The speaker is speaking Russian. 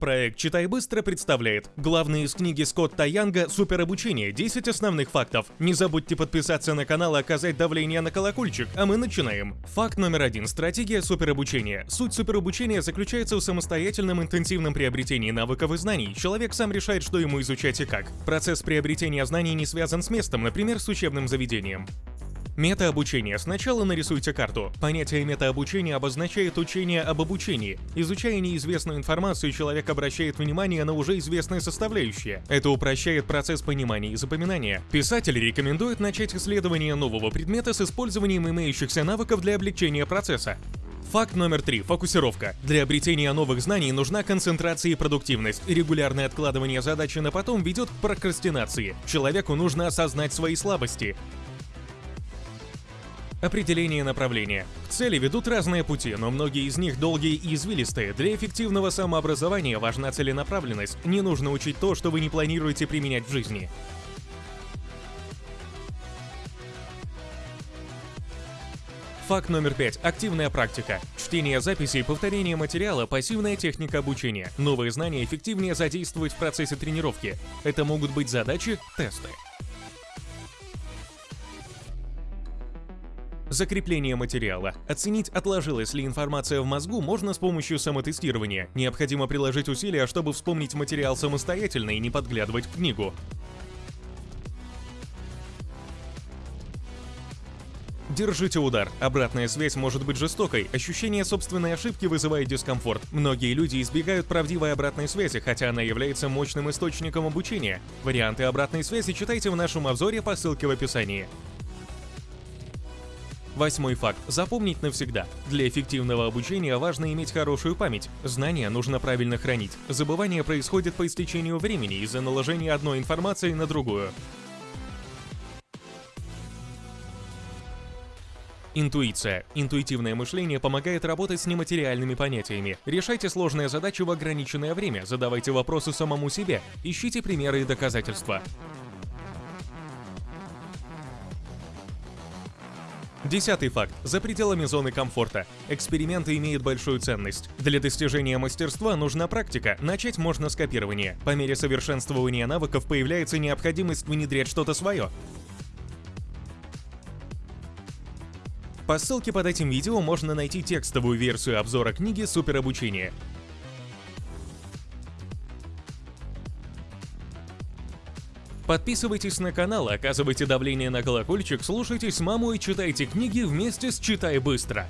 Проект «Читай быстро» представляет главные из книги Скотта Янга «Суперобучение. 10 основных фактов». Не забудьте подписаться на канал и оказать давление на колокольчик, а мы начинаем. Факт номер один. Стратегия суперобучения. Суть суперобучения заключается в самостоятельном интенсивном приобретении навыков и знаний. Человек сам решает, что ему изучать и как. Процесс приобретения знаний не связан с местом, например, с учебным заведением. Метаобучение. Сначала нарисуйте карту. Понятие метаобучения обозначает учение об обучении. Изучая неизвестную информацию, человек обращает внимание на уже известные составляющие. Это упрощает процесс понимания и запоминания. Писатель рекомендует начать исследование нового предмета с использованием имеющихся навыков для облегчения процесса. Факт номер три. Фокусировка. Для обретения новых знаний нужна концентрация и продуктивность. Регулярное откладывание задачи на потом ведет к прокрастинации. Человеку нужно осознать свои слабости. Определение направления. К цели ведут разные пути, но многие из них долгие и извилистые. Для эффективного самообразования важна целенаправленность. Не нужно учить то, что вы не планируете применять в жизни. Факт номер пять. Активная практика. Чтение записей, повторение материала, пассивная техника обучения. Новые знания эффективнее задействовать в процессе тренировки. Это могут быть задачи, тесты. Закрепление материала. Оценить, отложилась ли информация в мозгу, можно с помощью самотестирования. Необходимо приложить усилия, чтобы вспомнить материал самостоятельно и не подглядывать в книгу. Держите удар. Обратная связь может быть жестокой. Ощущение собственной ошибки вызывает дискомфорт. Многие люди избегают правдивой обратной связи, хотя она является мощным источником обучения. Варианты обратной связи читайте в нашем обзоре по ссылке в описании. Восьмой факт. Запомнить навсегда. Для эффективного обучения важно иметь хорошую память. Знания нужно правильно хранить. Забывание происходит по истечению времени из-за наложения одной информации на другую. Интуиция. Интуитивное мышление помогает работать с нематериальными понятиями. Решайте сложные задачи в ограниченное время, задавайте вопросы самому себе, ищите примеры и доказательства. Десятый факт. За пределами зоны комфорта. Эксперименты имеют большую ценность. Для достижения мастерства нужна практика. Начать можно с копирования. По мере совершенствования навыков появляется необходимость внедрять что-то свое. По ссылке под этим видео можно найти текстовую версию обзора книги «Суперобучение». Подписывайтесь на канал, оказывайте давление на колокольчик, слушайтесь маму и читайте книги вместе с «Читай быстро».